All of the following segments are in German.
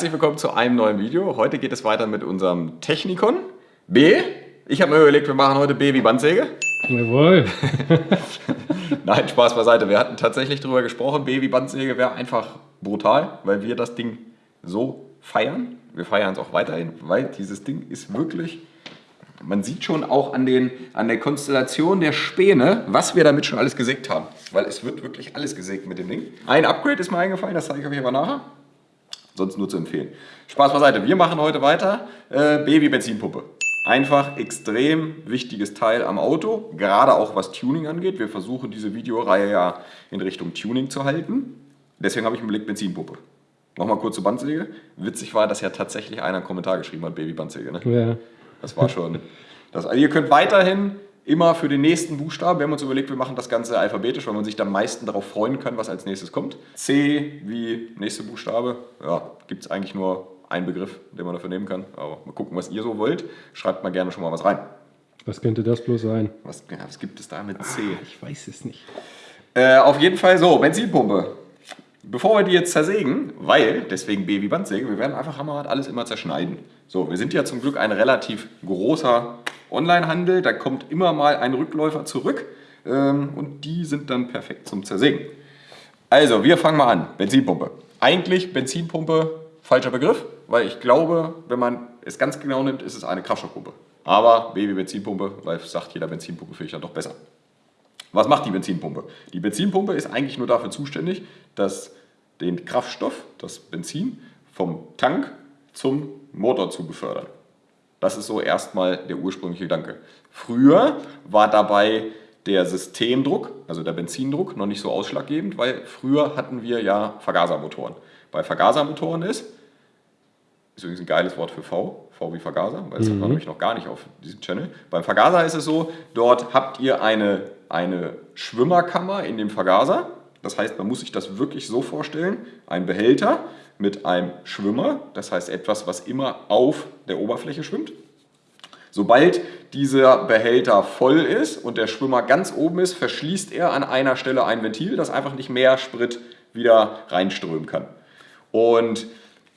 Herzlich willkommen zu einem neuen Video. Heute geht es weiter mit unserem Technikon B. Ich habe mir überlegt, wir machen heute B wie Bandsäge. Jawohl. Nein, Spaß beiseite. Wir hatten tatsächlich darüber gesprochen, B wie Bandsäge wäre einfach brutal, weil wir das Ding so feiern. Wir feiern es auch weiterhin, weil dieses Ding ist wirklich man sieht schon auch an, den, an der Konstellation der Späne, was wir damit schon alles gesägt haben. Weil es wird wirklich alles gesägt mit dem Ding. Ein Upgrade ist mir eingefallen, das zeige ich euch aber nachher. Sonst nur zu empfehlen. Spaß beiseite, wir machen heute weiter. Äh, Baby-Benzinpumpe. Einfach extrem wichtiges Teil am Auto, gerade auch was Tuning angeht. Wir versuchen diese Videoreihe ja in Richtung Tuning zu halten. Deswegen habe ich im Blick Benzinpumpe. Nochmal kurz zur Bandsäge. Witzig war, dass ja tatsächlich einer einen Kommentar geschrieben hat, Baby-Bandsäge. Ne? Ja. Das war schon. Das, also ihr könnt weiterhin immer für den nächsten Buchstaben, wir haben uns überlegt, wir machen das Ganze alphabetisch, weil man sich am meisten darauf freuen kann, was als nächstes kommt. C wie nächste Buchstabe, ja, gibt es eigentlich nur einen Begriff, den man dafür nehmen kann. Aber mal gucken, was ihr so wollt. Schreibt mal gerne schon mal was rein. Was könnte das bloß sein? Was, ja, was gibt es da mit C? Ah, ich weiß es nicht. Äh, auf jeden Fall so, Benzinpumpe. Bevor wir die jetzt zersägen, weil, deswegen B wie Bandsäge, wir werden einfach Hammerrad alles immer zerschneiden. So, wir sind ja zum Glück ein relativ großer Onlinehandel, da kommt immer mal ein Rückläufer zurück ähm, und die sind dann perfekt zum Zersägen. Also, wir fangen mal an. Benzinpumpe. Eigentlich Benzinpumpe, falscher Begriff, weil ich glaube, wenn man es ganz genau nimmt, ist es eine Kraftstoffpumpe. Aber B wie Benzinpumpe, weil sagt jeder Benzinpumpe finde ich dann doch besser. Was macht die Benzinpumpe? Die Benzinpumpe ist eigentlich nur dafür zuständig, dass den Kraftstoff, das Benzin, vom Tank zum Motor zu befördern. Das ist so erstmal der ursprüngliche Gedanke. Früher war dabei der Systemdruck, also der Benzindruck, noch nicht so ausschlaggebend, weil früher hatten wir ja Vergasermotoren. Bei Vergasermotoren ist, ist übrigens ein geiles Wort für V, V wie Vergaser, weil das mhm. hat man mhm. nämlich noch gar nicht auf diesem Channel. Beim Vergaser ist es so, dort habt ihr eine, eine Schwimmerkammer in dem Vergaser. Das heißt, man muss sich das wirklich so vorstellen, ein Behälter, mit einem Schwimmer, das heißt etwas, was immer auf der Oberfläche schwimmt. Sobald dieser Behälter voll ist und der Schwimmer ganz oben ist, verschließt er an einer Stelle ein Ventil, das einfach nicht mehr Sprit wieder reinströmen kann. Und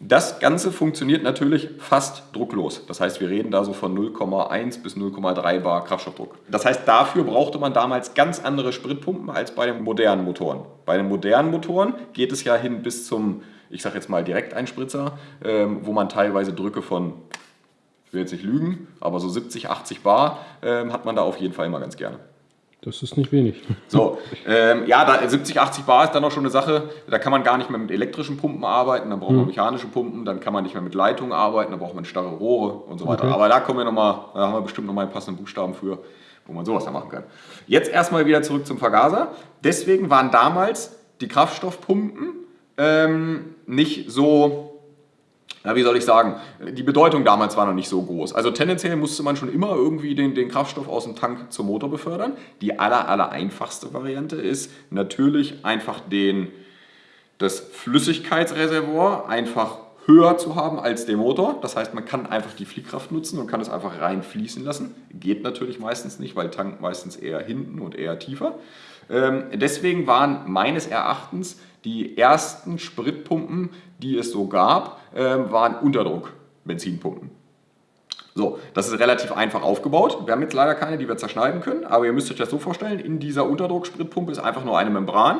das Ganze funktioniert natürlich fast drucklos. Das heißt, wir reden da so von 0,1 bis 0,3 Bar Kraftstoffdruck. Das heißt, dafür brauchte man damals ganz andere Spritpumpen als bei den modernen Motoren. Bei den modernen Motoren geht es ja hin bis zum ich sage jetzt mal Direkteinspritzer, ähm, wo man teilweise Drücke von, ich will jetzt nicht lügen, aber so 70, 80 Bar ähm, hat man da auf jeden Fall immer ganz gerne. Das ist nicht wenig. So, ähm, ja, da, 70, 80 Bar ist dann auch schon eine Sache, da kann man gar nicht mehr mit elektrischen Pumpen arbeiten, dann braucht man mhm. mechanische Pumpen, dann kann man nicht mehr mit Leitungen arbeiten, dann braucht man starre Rohre und so weiter. Okay. Aber da kommen wir nochmal, da haben wir bestimmt nochmal einen passenden Buchstaben für, wo man sowas da machen kann. Jetzt erstmal wieder zurück zum Vergaser. Deswegen waren damals die Kraftstoffpumpen ähm, nicht so, na, wie soll ich sagen, die Bedeutung damals war noch nicht so groß. Also tendenziell musste man schon immer irgendwie den, den Kraftstoff aus dem Tank zum Motor befördern. Die aller, aller einfachste Variante ist natürlich einfach den, das Flüssigkeitsreservoir einfach höher zu haben als der Motor. Das heißt, man kann einfach die Fliehkraft nutzen und kann es einfach rein fließen lassen. Geht natürlich meistens nicht, weil Tank meistens eher hinten und eher tiefer. Ähm, deswegen waren meines Erachtens die ersten Spritpumpen, die es so gab, ähm, waren Unterdruck-Benzinpumpen. So, das ist relativ einfach aufgebaut. Wir haben jetzt leider keine, die wir zerschneiden können, aber ihr müsst euch das so vorstellen, in dieser Unterdruckspritpumpe ist einfach nur eine Membran.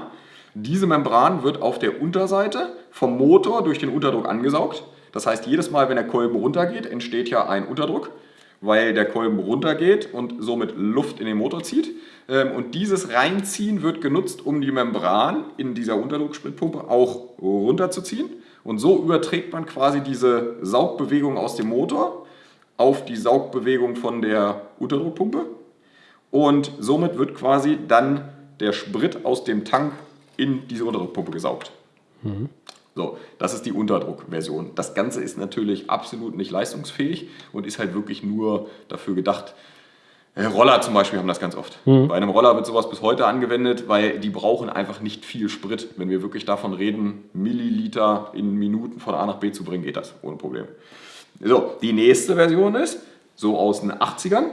Diese Membran wird auf der Unterseite vom Motor durch den Unterdruck angesaugt. Das heißt, jedes Mal, wenn der Kolben runtergeht, entsteht ja ein Unterdruck, weil der Kolben runtergeht und somit Luft in den Motor zieht. Ähm, und dieses Reinziehen wird genutzt, um die Membran in dieser Unterdruckspritpumpe auch runterzuziehen. Und so überträgt man quasi diese Saugbewegung aus dem Motor auf die Saugbewegung von der Unterdruckpumpe. Und somit wird quasi dann der Sprit aus dem Tank in diese Unterdruckpumpe gesaugt. Mhm. So, das ist die Unterdruckversion. Das Ganze ist natürlich absolut nicht leistungsfähig und ist halt wirklich nur dafür gedacht, äh, Roller zum Beispiel haben das ganz oft. Mhm. Bei einem Roller wird sowas bis heute angewendet, weil die brauchen einfach nicht viel Sprit. Wenn wir wirklich davon reden, Milliliter in Minuten von A nach B zu bringen, geht das ohne Probleme. So, die nächste Version ist, so aus den 80ern,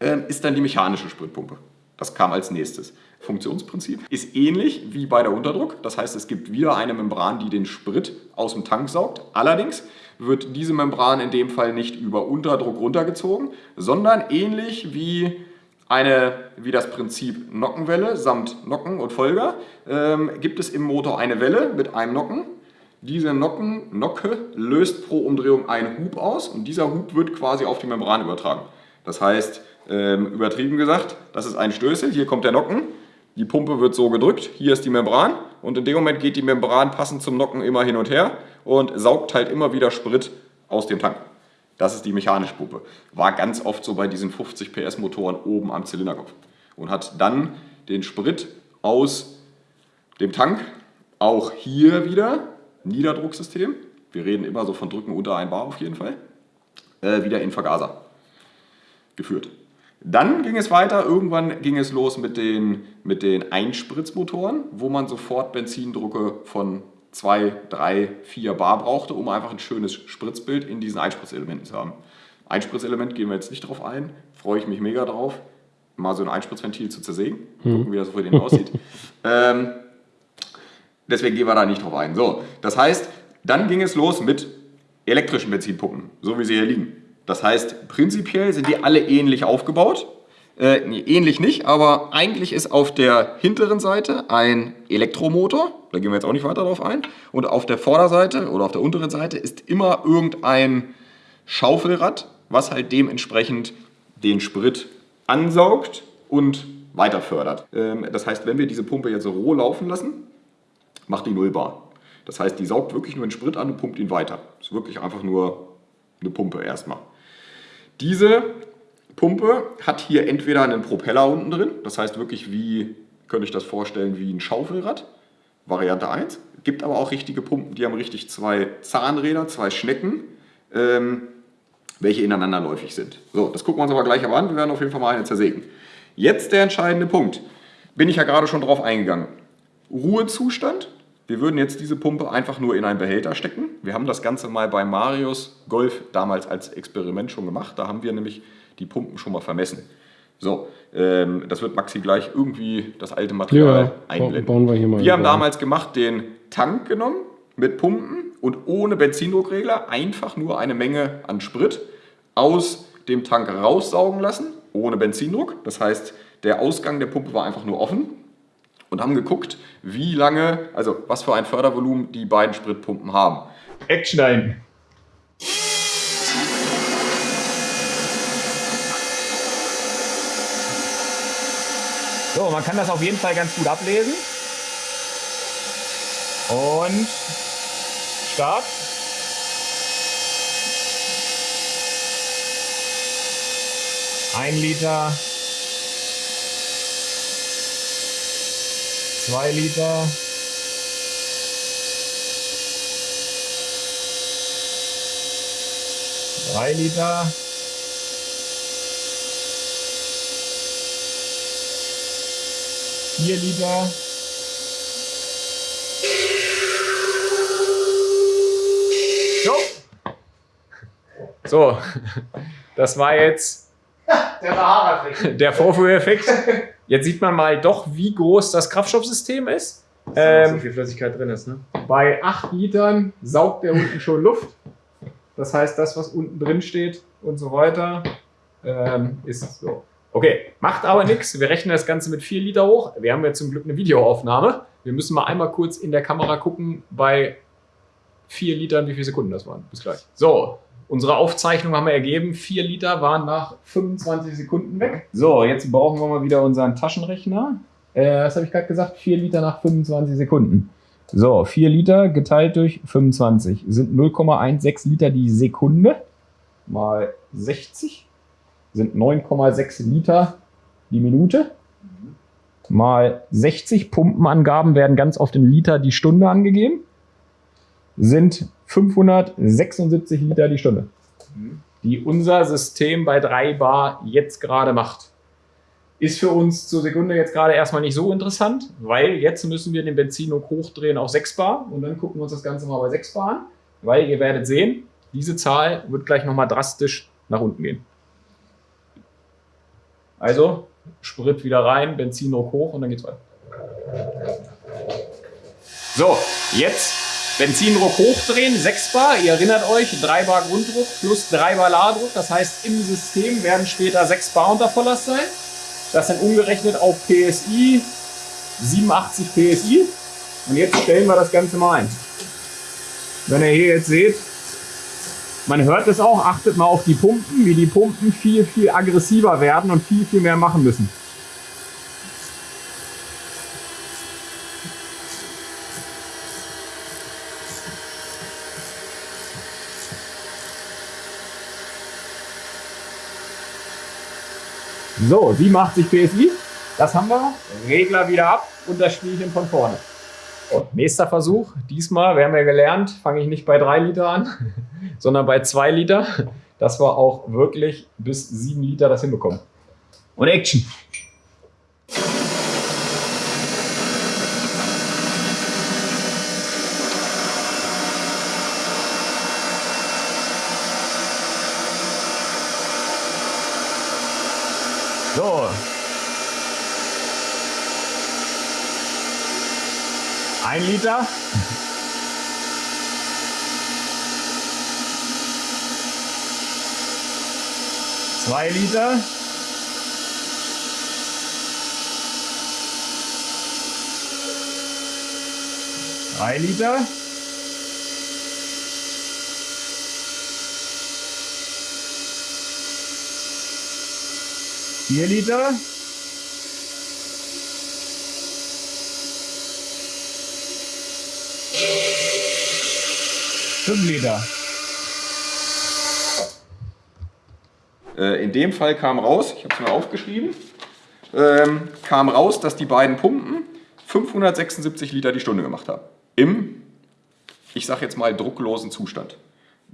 äh, ist dann die mechanische Spritpumpe. Das kam als nächstes. Funktionsprinzip ist ähnlich wie bei der Unterdruck. Das heißt, es gibt wieder eine Membran, die den Sprit aus dem Tank saugt. Allerdings wird diese Membran in dem Fall nicht über Unterdruck runtergezogen, sondern ähnlich wie, eine, wie das Prinzip Nockenwelle samt Nocken und Folger ähm, gibt es im Motor eine Welle mit einem Nocken. Diese Nocken, Nocke löst pro Umdrehung einen Hub aus und dieser Hub wird quasi auf die Membran übertragen. Das heißt, ähm, übertrieben gesagt, das ist ein Stößel, hier kommt der Nocken, die Pumpe wird so gedrückt, hier ist die Membran und in dem Moment geht die Membran passend zum Nocken immer hin und her und saugt halt immer wieder Sprit aus dem Tank. Das ist die mechanische Pumpe. War ganz oft so bei diesen 50 PS Motoren oben am Zylinderkopf und hat dann den Sprit aus dem Tank, auch hier wieder Niederdrucksystem, wir reden immer so von Drücken unter 1 Bar auf jeden Fall, äh, wieder in Vergaser geführt. Dann ging es weiter, irgendwann ging es los mit den, mit den Einspritzmotoren, wo man sofort Benzindrucke von 2, 3, 4 Bar brauchte, um einfach ein schönes Spritzbild in diesen Einspritzelementen zu haben. Einspritzelement gehen wir jetzt nicht drauf ein, freue ich mich mega drauf, mal so ein Einspritzventil zu zersägen, hm. gucken, wie das für den aussieht. ähm, deswegen gehen wir da nicht drauf ein. So, das heißt, dann ging es los mit elektrischen Benzinpumpen, so wie sie hier liegen. Das heißt, prinzipiell sind die alle ähnlich aufgebaut. Äh, nee, ähnlich nicht, aber eigentlich ist auf der hinteren Seite ein Elektromotor, da gehen wir jetzt auch nicht weiter drauf ein, und auf der Vorderseite oder auf der unteren Seite ist immer irgendein Schaufelrad, was halt dementsprechend den Sprit ansaugt und weiter fördert. Ähm, das heißt, wenn wir diese Pumpe jetzt so roh laufen lassen, macht die 0 Bar. Das heißt, die saugt wirklich nur den Sprit an und pumpt ihn weiter. Das ist wirklich einfach nur eine Pumpe erstmal. Diese Pumpe hat hier entweder einen Propeller unten drin, das heißt wirklich wie, könnte ich das vorstellen, wie ein Schaufelrad, Variante 1. Gibt aber auch richtige Pumpen, die haben richtig zwei Zahnräder, zwei Schnecken, ähm, welche ineinanderläufig sind. So, das gucken wir uns aber gleich an. Wir werden auf jeden Fall mal eine zersägen. Jetzt der entscheidende Punkt. Bin ich ja gerade schon drauf eingegangen. Ruhezustand wir würden jetzt diese Pumpe einfach nur in einen Behälter stecken. Wir haben das Ganze mal bei Marius Golf damals als Experiment schon gemacht. Da haben wir nämlich die Pumpen schon mal vermessen. So, ähm, das wird Maxi gleich irgendwie das alte Material ja, einblenden. Bauen wir hier mal wir haben damals gemacht, den Tank genommen mit Pumpen und ohne Benzindruckregler einfach nur eine Menge an Sprit aus dem Tank raussaugen lassen, ohne Benzindruck. Das heißt, der Ausgang der Pumpe war einfach nur offen und haben geguckt, wie lange, also was für ein Fördervolumen die beiden Spritpumpen haben. Action ein! So, man kann das auf jeden Fall ganz gut ablesen. Und Start. Ein Liter 2 Liter. Drei Liter. Vier Liter. So. So, das war jetzt der, der Vorführeffekt. Jetzt sieht man mal doch, wie groß das Kraftstoffsystem ist. Dass ähm, so viel Flüssigkeit drin ist. Ne? Bei 8 Litern saugt der unten schon Luft. Das heißt, das, was unten drin steht und so weiter, ähm, ist so. Okay, macht aber nichts. Wir rechnen das Ganze mit 4 Liter hoch. Wir haben ja zum Glück eine Videoaufnahme. Wir müssen mal einmal kurz in der Kamera gucken, bei 4 Litern, wie viele Sekunden das waren. Bis gleich. So, Unsere Aufzeichnung haben wir ergeben, 4 Liter waren nach 25 Sekunden weg. So, jetzt brauchen wir mal wieder unseren Taschenrechner. Äh, was habe ich gerade gesagt? 4 Liter nach 25 Sekunden. So, 4 Liter geteilt durch 25 sind 0,16 Liter die Sekunde mal 60 sind 9,6 Liter die Minute mal 60 Pumpenangaben werden ganz oft in Liter die Stunde angegeben sind 576 Liter die Stunde, die unser System bei 3 Bar jetzt gerade macht. Ist für uns zur Sekunde jetzt gerade erstmal nicht so interessant, weil jetzt müssen wir den Benzindruck hochdrehen auf 6 Bar und dann gucken wir uns das Ganze mal bei 6 Bar an, weil ihr werdet sehen, diese Zahl wird gleich nochmal drastisch nach unten gehen. Also Sprit wieder rein, Benzindruck hoch und dann geht's weiter. So, jetzt Benzindruck hochdrehen, 6 Bar. Ihr erinnert euch, 3 Bar Grunddruck plus 3 Bar Ladedruck. Das heißt, im System werden später 6 Bar unter Volllast sein. Das sind umgerechnet auf PSI 87 PSI. Und jetzt stellen wir das Ganze mal ein. Wenn ihr hier jetzt seht, man hört es auch, achtet mal auf die Pumpen, wie die Pumpen viel, viel aggressiver werden und viel, viel mehr machen müssen. So, 87 PSI. Das haben wir. Regler wieder ab und das Spielchen von vorne. Und nächster Versuch. Diesmal, wir haben ja gelernt, fange ich nicht bei 3 Liter an, sondern bei 2 Liter. Dass wir auch wirklich bis 7 Liter das hinbekommen. Und Action! So. Ein Liter. Zwei Liter. Drei Liter. Vier Liter. Fünf Liter. Äh, in dem Fall kam raus, ich habe es mir aufgeschrieben, ähm, kam raus, dass die beiden Pumpen 576 Liter die Stunde gemacht haben. Im, ich sage jetzt mal, drucklosen Zustand.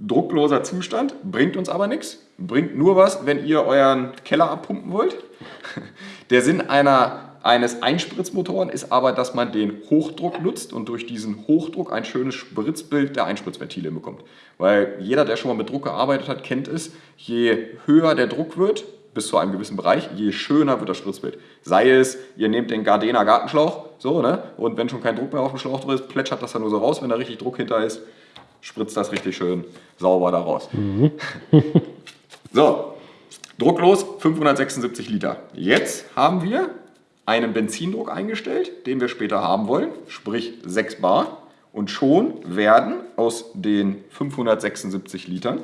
Druckloser Zustand bringt uns aber nichts, bringt nur was, wenn ihr euren Keller abpumpen wollt. Der Sinn einer, eines Einspritzmotoren ist aber, dass man den Hochdruck nutzt und durch diesen Hochdruck ein schönes Spritzbild der Einspritzventile bekommt. Weil jeder, der schon mal mit Druck gearbeitet hat, kennt es, je höher der Druck wird, bis zu einem gewissen Bereich, je schöner wird das Spritzbild. Sei es, ihr nehmt den Gardena Gartenschlauch, so, ne? Und wenn schon kein Druck mehr auf dem Schlauch drin ist, plätschert das dann nur so raus, wenn da richtig Druck hinter ist spritzt das richtig schön sauber da raus. Mhm. so, drucklos 576 Liter. Jetzt haben wir einen Benzindruck eingestellt, den wir später haben wollen, sprich 6 Bar. Und schon werden aus den 576 Litern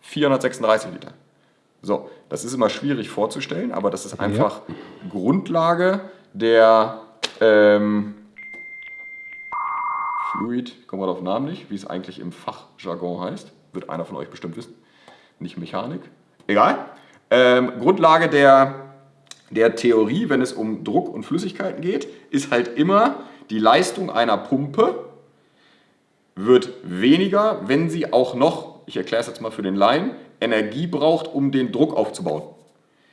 436 Liter. So, das ist immer schwierig vorzustellen, aber das ist einfach ja. Grundlage der ähm, Fluid, kommen wir auf den Namen nicht, wie es eigentlich im Fachjargon heißt. Wird einer von euch bestimmt wissen. Nicht Mechanik. Egal. Ähm, Grundlage der, der Theorie, wenn es um Druck und Flüssigkeiten geht, ist halt immer, die Leistung einer Pumpe wird weniger, wenn sie auch noch, ich erkläre es jetzt mal für den Laien, Energie braucht, um den Druck aufzubauen.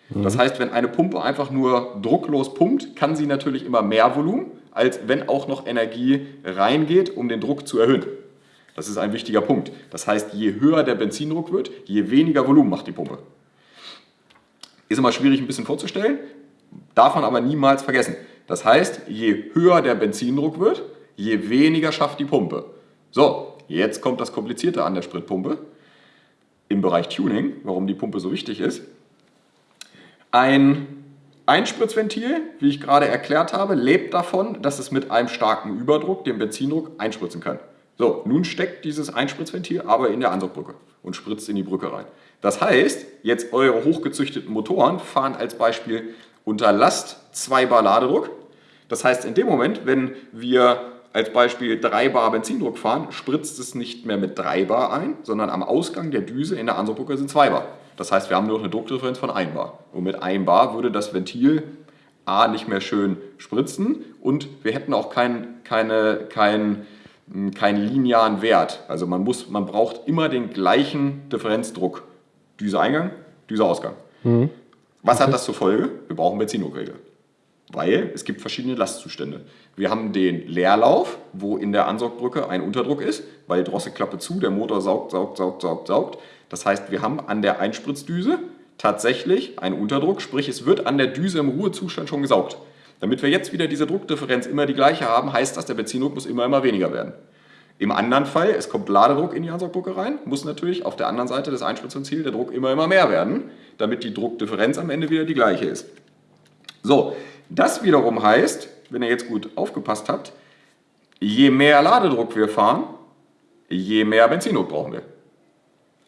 Mhm. Das heißt, wenn eine Pumpe einfach nur drucklos pumpt, kann sie natürlich immer mehr Volumen, als wenn auch noch Energie reingeht, um den Druck zu erhöhen. Das ist ein wichtiger Punkt. Das heißt, je höher der Benzindruck wird, je weniger Volumen macht die Pumpe. Ist immer schwierig ein bisschen vorzustellen, darf man aber niemals vergessen. Das heißt, je höher der Benzindruck wird, je weniger schafft die Pumpe. So, jetzt kommt das Komplizierte an der Spritpumpe im Bereich Tuning, warum die Pumpe so wichtig ist. Ein Einspritzventil, wie ich gerade erklärt habe, lebt davon, dass es mit einem starken Überdruck den Benzindruck einspritzen kann. So, nun steckt dieses Einspritzventil aber in der Ansaugbrücke und spritzt in die Brücke rein. Das heißt, jetzt eure hochgezüchteten Motoren fahren als Beispiel unter Last 2 Bar Ladedruck. Das heißt, in dem Moment, wenn wir als Beispiel 3 Bar Benzindruck fahren, spritzt es nicht mehr mit 3 Bar ein, sondern am Ausgang der Düse in der Ansaugbrücke sind 2 Bar. Das heißt, wir haben nur noch eine Druckdifferenz von 1 Bar. Und mit 1 Bar würde das Ventil A nicht mehr schön spritzen und wir hätten auch keinen keine, kein, kein linearen Wert. Also man, muss, man braucht immer den gleichen Differenzdruck. Düse Eingang, Düse Ausgang. Mhm. Was okay. hat das zur Folge? Wir brauchen Benzindruckregel. Weil es gibt verschiedene Lastzustände. Wir haben den Leerlauf, wo in der Ansaugbrücke ein Unterdruck ist, weil Drosselklappe zu, der Motor saugt, saugt, saugt, saugt, saugt. Das heißt, wir haben an der Einspritzdüse tatsächlich einen Unterdruck, sprich es wird an der Düse im Ruhezustand schon gesaugt. Damit wir jetzt wieder diese Druckdifferenz immer die gleiche haben, heißt das, der Benzindruck muss immer, immer weniger werden. Im anderen Fall, es kommt Ladedruck in die Ansaugbrücke rein, muss natürlich auf der anderen Seite des Einspritzventils der Druck immer, immer mehr werden, damit die Druckdifferenz am Ende wieder die gleiche ist. So, das wiederum heißt, wenn ihr jetzt gut aufgepasst habt, je mehr Ladedruck wir fahren, je mehr Benzindruck brauchen wir.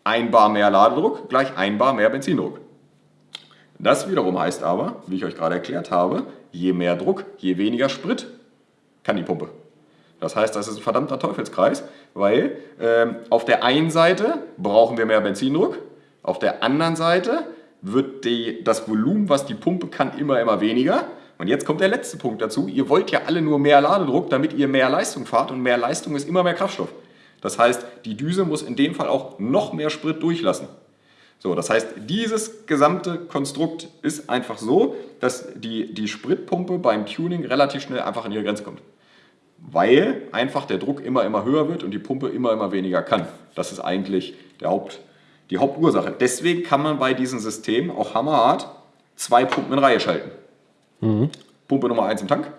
Ein Bar mehr Ladedruck gleich ein Bar mehr Benzindruck. Das wiederum heißt aber, wie ich euch gerade erklärt habe, je mehr Druck, je weniger Sprit kann die Pumpe. Das heißt, das ist ein verdammter Teufelskreis, weil ähm, auf der einen Seite brauchen wir mehr Benzindruck, auf der anderen Seite wird die, das Volumen, was die Pumpe kann, immer, immer weniger. Und jetzt kommt der letzte Punkt dazu. Ihr wollt ja alle nur mehr Ladedruck, damit ihr mehr Leistung fahrt und mehr Leistung ist immer mehr Kraftstoff. Das heißt, die Düse muss in dem Fall auch noch mehr Sprit durchlassen. So, das heißt, dieses gesamte Konstrukt ist einfach so, dass die, die Spritpumpe beim Tuning relativ schnell einfach an ihre Grenze kommt. Weil einfach der Druck immer, immer höher wird und die Pumpe immer, immer weniger kann. Das ist eigentlich der Haupt, die Hauptursache. Deswegen kann man bei diesem System auch hammerhart zwei Pumpen in Reihe schalten. Mhm. Pumpe Nummer 1 im Tank.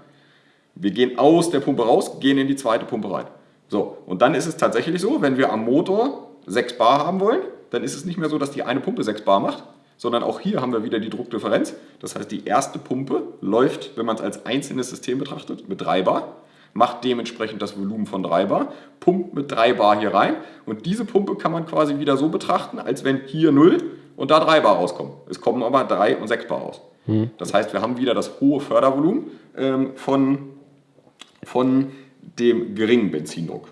Wir gehen aus der Pumpe raus, gehen in die zweite Pumpe rein. So, und dann ist es tatsächlich so, wenn wir am Motor 6 Bar haben wollen, dann ist es nicht mehr so, dass die eine Pumpe 6 Bar macht, sondern auch hier haben wir wieder die Druckdifferenz. Das heißt, die erste Pumpe läuft, wenn man es als einzelnes System betrachtet, mit 3 Bar, macht dementsprechend das Volumen von 3 Bar, pumpt mit 3 Bar hier rein und diese Pumpe kann man quasi wieder so betrachten, als wenn hier 0 und da 3 Bar rauskommen. Es kommen aber 3 und 6 Bar raus. Mhm. Das heißt, wir haben wieder das hohe Fördervolumen ähm, von, von dem geringen Benzindruck.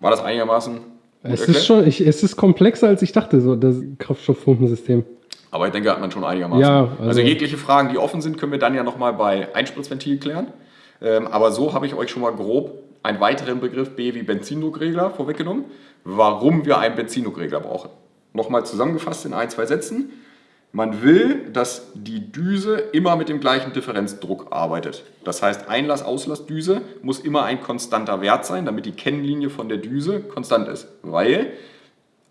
War das einigermaßen es ist, schon, ich, es ist komplexer, als ich dachte, so das Kraftstoffpumpensystem. Aber ich denke, hat man schon einigermaßen. Ja, also, also, jegliche Fragen, die offen sind, können wir dann ja nochmal bei Einspritzventil klären. Ähm, aber so habe ich euch schon mal grob einen weiteren Begriff B wie Benzindruckregler vorweggenommen, warum wir einen Benzindruckregler brauchen. Nochmal zusammengefasst in ein, zwei Sätzen. Man will, dass die Düse immer mit dem gleichen Differenzdruck arbeitet. Das heißt, Einlass-Auslass-Düse muss immer ein konstanter Wert sein, damit die Kennlinie von der Düse konstant ist. Weil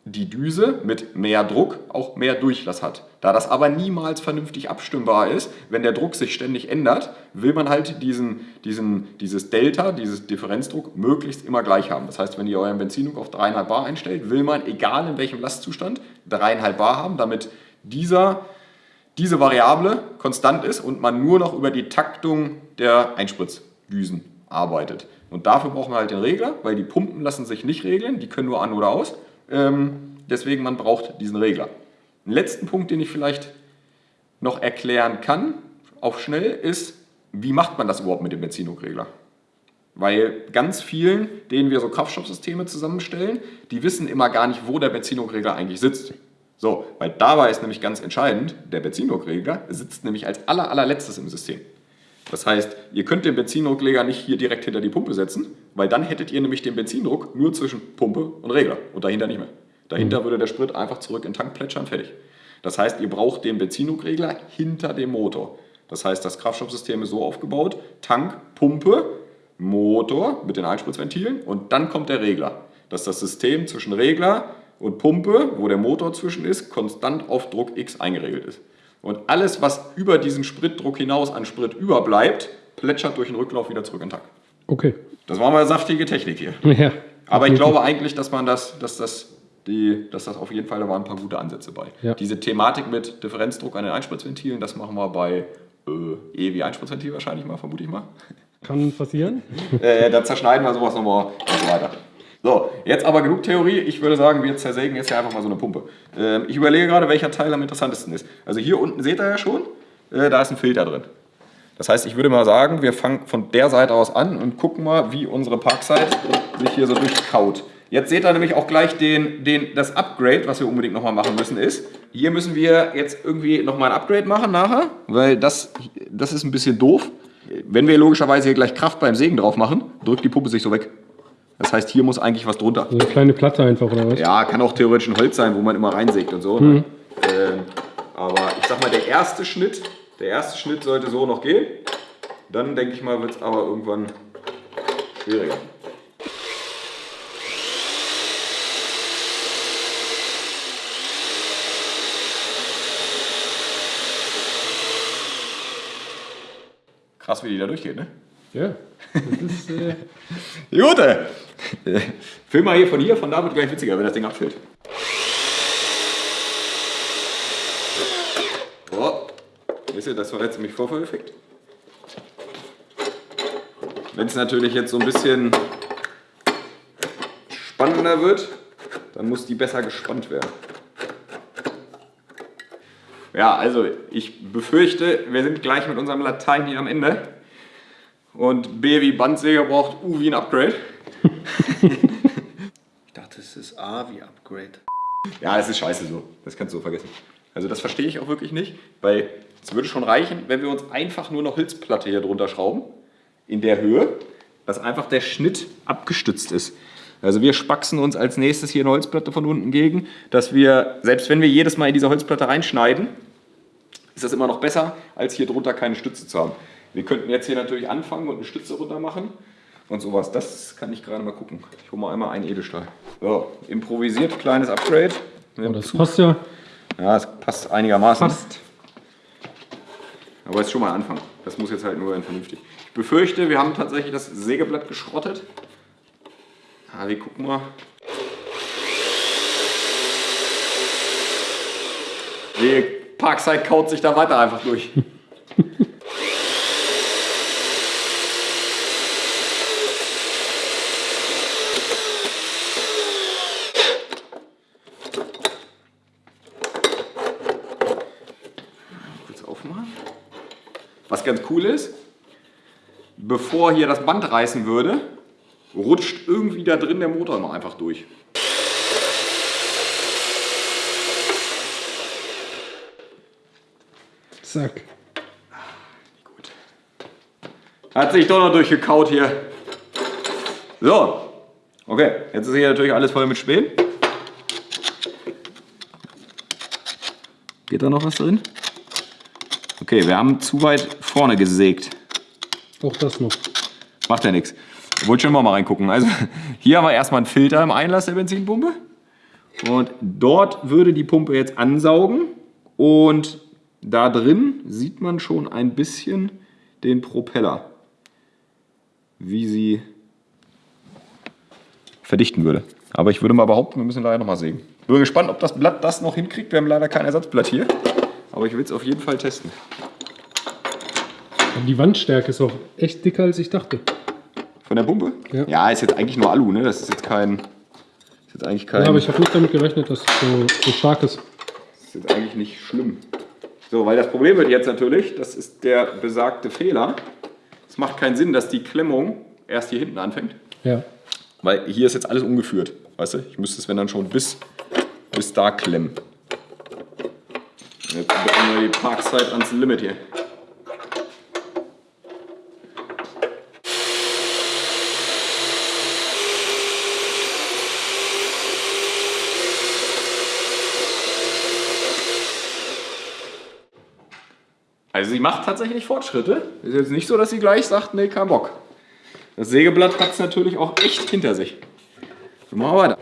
die Düse mit mehr Druck auch mehr Durchlass hat. Da das aber niemals vernünftig abstimmbar ist, wenn der Druck sich ständig ändert, will man halt diesen, diesen, dieses Delta, dieses Differenzdruck, möglichst immer gleich haben. Das heißt, wenn ihr euren Benzindruck auf 3,5 Bar einstellt, will man, egal in welchem Lastzustand, 3,5 Bar haben, damit dieser, diese Variable konstant ist und man nur noch über die Taktung der Einspritzdüsen arbeitet. Und dafür brauchen wir halt den Regler, weil die Pumpen lassen sich nicht regeln, die können nur an oder aus. Ähm, deswegen man braucht diesen Regler. Ein letzten Punkt, den ich vielleicht noch erklären kann, auf schnell, ist, wie macht man das überhaupt mit dem Benzindruckregler? Weil ganz vielen, denen wir so Kraftstoffsysteme zusammenstellen, die wissen immer gar nicht, wo der Benzindruckregler eigentlich sitzt. So, weil dabei ist nämlich ganz entscheidend, der Benzindruckregler sitzt nämlich als aller, allerletztes im System. Das heißt, ihr könnt den Benzindruckregler nicht hier direkt hinter die Pumpe setzen, weil dann hättet ihr nämlich den Benzindruck nur zwischen Pumpe und Regler und dahinter nicht mehr. Dahinter würde der Sprit einfach zurück in den Tank plätschern, fertig. Das heißt, ihr braucht den Benzindruckregler hinter dem Motor. Das heißt, das Kraftstoffsystem ist so aufgebaut, Tank, Pumpe, Motor mit den Einspritzventilen und dann kommt der Regler. Das ist das System zwischen Regler, und Pumpe, wo der Motor zwischen ist, konstant auf Druck X eingeregelt ist. Und alles, was über diesen Spritdruck hinaus an Sprit überbleibt, plätschert durch den Rücklauf wieder zurück in den Tank. Okay. Das war mal saftige Technik hier. Ja. Aber ich glaube eigentlich, dass man das, dass das, die, dass das auf jeden Fall, da waren ein paar gute Ansätze bei. Ja. Diese Thematik mit Differenzdruck an den Einspritzventilen, das machen wir bei äh, E wie Einspritzventil wahrscheinlich mal, vermute ich mal. Kann passieren. äh, da zerschneiden wir sowas nochmal und so weiter. So, jetzt aber genug Theorie. Ich würde sagen, wir zersägen jetzt hier einfach mal so eine Pumpe. Ähm, ich überlege gerade, welcher Teil am interessantesten ist. Also hier unten seht ihr ja schon, äh, da ist ein Filter drin. Das heißt, ich würde mal sagen, wir fangen von der Seite aus an und gucken mal, wie unsere Parkside sich hier so durchkaut. Jetzt seht ihr nämlich auch gleich den, den, das Upgrade, was wir unbedingt nochmal machen müssen, ist, hier müssen wir jetzt irgendwie nochmal ein Upgrade machen nachher, weil das, das ist ein bisschen doof. Wenn wir logischerweise hier gleich Kraft beim Sägen drauf machen, drückt die Pumpe sich so weg. Das heißt, hier muss eigentlich was drunter. Eine kleine Platte einfach, oder was? Ja, kann auch theoretisch ein Holz sein, wo man immer reinsägt und so. Mhm. Ähm, aber ich sag mal, der erste Schnitt, der erste Schnitt sollte so noch gehen. Dann denke ich mal, wird es aber irgendwann schwieriger. Krass, wie die da durchgeht, ne? Ja. Das ist. Äh Gute! Film mal hier von hier, von da wird gleich witziger, wenn das Ding abfällt. Boah, wisst ihr, das war jetzt nämlich Vorführeffekt. Wenn es natürlich jetzt so ein bisschen spannender wird, dann muss die besser gespannt werden. Ja, also ich befürchte, wir sind gleich mit unserem Latein hier am Ende. Und B wie Bandsäger braucht U wie ein Upgrade. A wie Upgrade. Ja, das ist scheiße so. Das kannst du so vergessen. Also das verstehe ich auch wirklich nicht, weil es würde schon reichen, wenn wir uns einfach nur noch Hilfsplatte hier drunter schrauben, in der Höhe, dass einfach der Schnitt abgestützt ist. Also wir spaxen uns als nächstes hier eine Holzplatte von unten gegen, dass wir, selbst wenn wir jedes Mal in diese Holzplatte reinschneiden, ist das immer noch besser, als hier drunter keine Stütze zu haben. Wir könnten jetzt hier natürlich anfangen und eine Stütze runter machen und sowas. Das kann ich gerade mal gucken. Ich hole mal einmal einen Edelstahl. So, improvisiert, kleines Upgrade. oh, das passt ja. Ja, es passt einigermaßen. Passt. Aber es ist schon mal ein Anfang. Das muss jetzt halt nur vernünftig. Ich befürchte, wir haben tatsächlich das Sägeblatt geschrottet. Ja, wir gucken mal. Die Parkside kaut sich da weiter einfach durch. Kurz aufmachen. Was ganz cool ist, bevor hier das Band reißen würde, rutscht irgendwie da drin der Motor immer einfach durch. Zack. Gut. Hat sich doch noch durchgekaut hier. So. Okay, jetzt ist hier natürlich alles voll mit Spänen. Geht da noch was drin? Okay, wir haben zu weit vorne gesägt. Auch das noch. Macht ja nichts. Wollte schon mal reingucken. Also hier haben wir erstmal einen Filter im Einlass der Benzinpumpe. Und dort würde die Pumpe jetzt ansaugen. Und da drin sieht man schon ein bisschen den Propeller. Wie sie verdichten würde. Aber ich würde mal behaupten, wir müssen leider noch mal sägen. Bin gespannt, ob das Blatt das noch hinkriegt. Wir haben leider kein Ersatzblatt hier. Aber ich will es auf jeden Fall testen. Die Wandstärke ist auch echt dicker, als ich dachte. Von der Pumpe? Ja. ist jetzt eigentlich nur Alu, ne? Das ist jetzt kein. Ist jetzt eigentlich kein. Ja, aber ich habe nicht damit gerechnet, dass es so, so stark ist. Das ist jetzt eigentlich nicht schlimm. So, weil das Problem wird jetzt natürlich, das ist der besagte Fehler. Es macht keinen Sinn, dass die Klemmung erst hier hinten anfängt. Ja. Weil hier ist jetzt alles umgeführt. Weißt du? Ich müsste es, wenn dann schon bis, bis da klemmen. Jetzt bringen wir die Parkzeit ans Limit hier. Also sie macht tatsächlich Fortschritte. Ist jetzt nicht so, dass sie gleich sagt, nee, kein Bock. Das Sägeblatt hat es natürlich auch echt hinter sich. Wir machen weiter.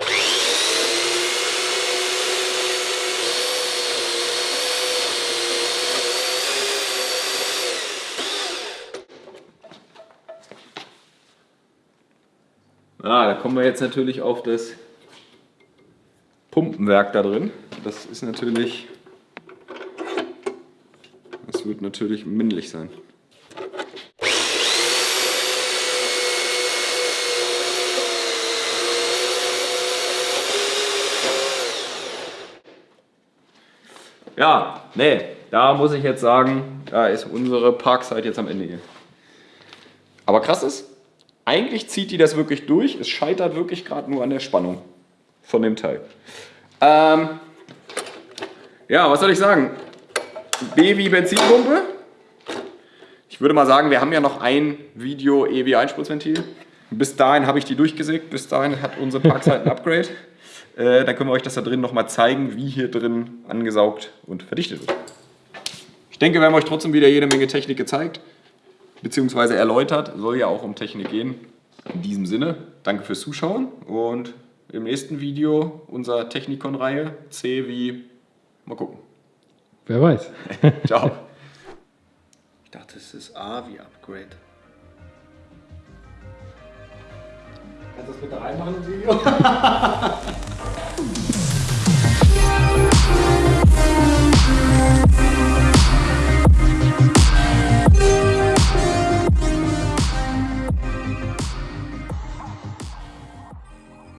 Ah, da kommen wir jetzt natürlich auf das Pumpenwerk da drin. Das ist natürlich, das wird natürlich männlich sein. Ja, nee, da muss ich jetzt sagen, da ist unsere Parkside jetzt am Ende hier. Aber krass ist, eigentlich zieht die das wirklich durch. Es scheitert wirklich gerade nur an der Spannung von dem Teil. Ähm, ja, was soll ich sagen? B wie Benzinpumpe. Ich würde mal sagen, wir haben ja noch ein Video EW Einspritzventil. Bis dahin habe ich die durchgesägt. Bis dahin hat unsere Parkside ein Upgrade. Äh, dann können wir euch das da drin nochmal zeigen, wie hier drin angesaugt und verdichtet wird. Ich denke, wir haben euch trotzdem wieder jede Menge Technik gezeigt, bzw. erläutert. Soll ja auch um Technik gehen. In diesem Sinne, danke fürs Zuschauen und im nächsten Video unserer Technikon-Reihe C wie, mal gucken. Wer weiß. Ciao. Ich dachte, es ist A wie Upgrade. Kannst du das bitte reinmachen im Video?